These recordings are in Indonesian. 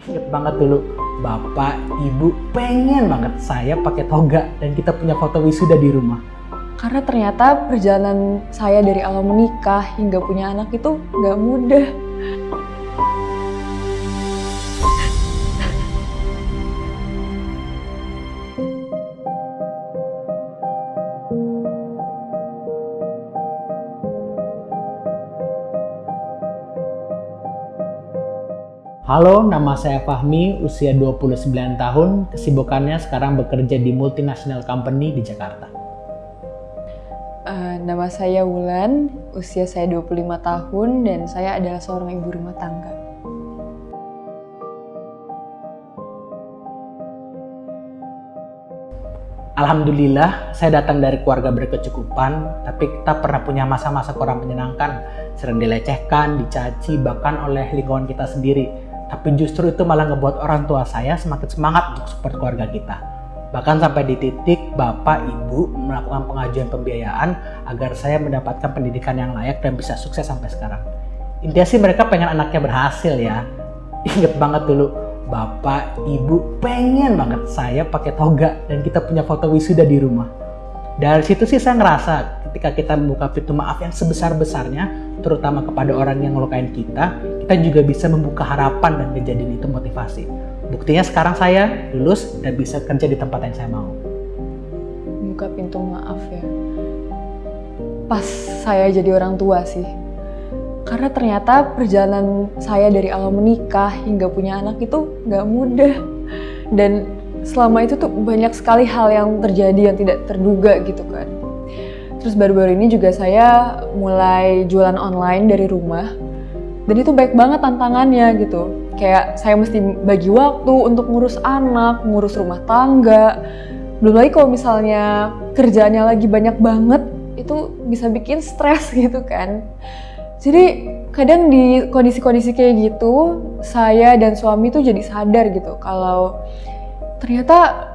Ingat banget dulu, bapak, ibu pengen banget saya pakai toga dan kita punya foto wisuda di rumah. Karena ternyata perjalanan saya dari awal menikah hingga punya anak itu nggak mudah. Halo, nama saya Fahmi, usia 29 tahun, kesibukannya sekarang bekerja di multinational company di Jakarta. Eh, nama saya Wulan, usia saya 25 tahun dan saya adalah seorang ibu rumah tangga. Alhamdulillah, saya datang dari keluarga berkecukupan, tapi kita pernah punya masa-masa kurang menyenangkan, sering dilecehkan, dicaci, bahkan oleh lingkungan kita sendiri. Tapi justru itu malah ngebuat orang tua saya semakin semangat untuk support keluarga kita. Bahkan sampai di titik bapak, ibu melakukan pengajuan pembiayaan agar saya mendapatkan pendidikan yang layak dan bisa sukses sampai sekarang. Intinya sih mereka pengen anaknya berhasil ya. Ingat banget dulu, bapak, ibu pengen banget saya pakai toga dan kita punya foto wisuda di rumah. Dari situ sih saya ngerasa ketika kita membuka pintu maaf yang sebesar-besarnya, terutama kepada orang yang ngelukain kita, kita juga bisa membuka harapan dan menjadikan itu motivasi. Buktinya sekarang saya lulus dan bisa kerja di tempat yang saya mau. Buka pintu maaf ya. Pas saya jadi orang tua sih. Karena ternyata perjalanan saya dari awal menikah hingga punya anak itu nggak mudah. Dan selama itu tuh banyak sekali hal yang terjadi yang tidak terduga gitu kan. Terus baru-baru ini juga saya mulai jualan online dari rumah. Dan itu baik banget tantangannya gitu. Kayak saya mesti bagi waktu untuk ngurus anak, ngurus rumah tangga. Belum lagi kalau misalnya kerjaannya lagi banyak banget, itu bisa bikin stres gitu kan. Jadi kadang di kondisi-kondisi kayak gitu, saya dan suami tuh jadi sadar gitu kalau ternyata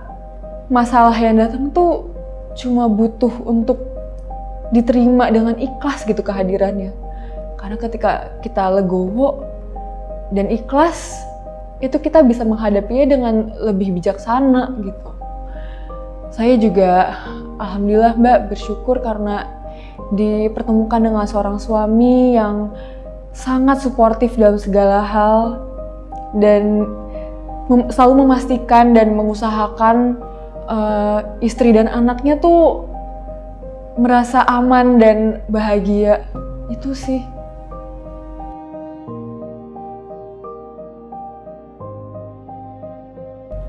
masalah yang datang tuh cuma butuh untuk diterima dengan ikhlas gitu kehadirannya. Karena ketika kita legowo dan ikhlas, itu kita bisa menghadapinya dengan lebih bijaksana gitu. Saya juga alhamdulillah Mbak bersyukur karena dipertemukan dengan seorang suami yang sangat suportif dalam segala hal dan mem selalu memastikan dan mengusahakan uh, istri dan anaknya tuh merasa aman dan bahagia itu sih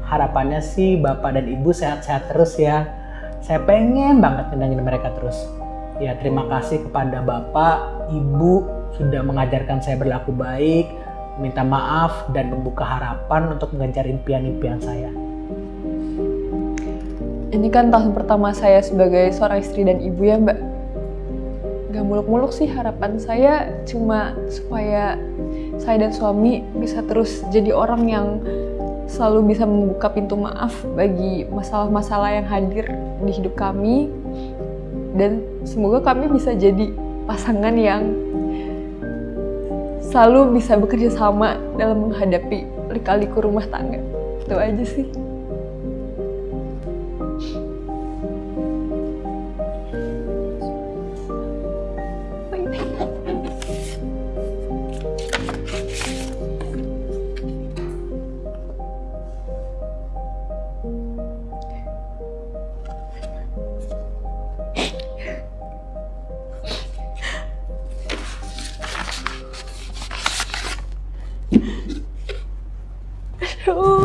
Harapannya sih bapak dan ibu sehat-sehat terus ya. Saya pengen banget nyenangin mereka terus. Ya terima kasih kepada bapak, ibu sudah mengajarkan saya berlaku baik, minta maaf dan membuka harapan untuk mengejar impian-impian saya. Ini kan tahun pertama saya sebagai seorang istri dan ibu ya mbak. Gak muluk-muluk sih harapan saya cuma supaya saya dan suami bisa terus jadi orang yang selalu bisa membuka pintu maaf bagi masalah-masalah yang hadir di hidup kami dan semoga kami bisa jadi pasangan yang selalu bisa bekerja sama dalam menghadapi lika-liku rumah tangga. Itu aja sih. oh.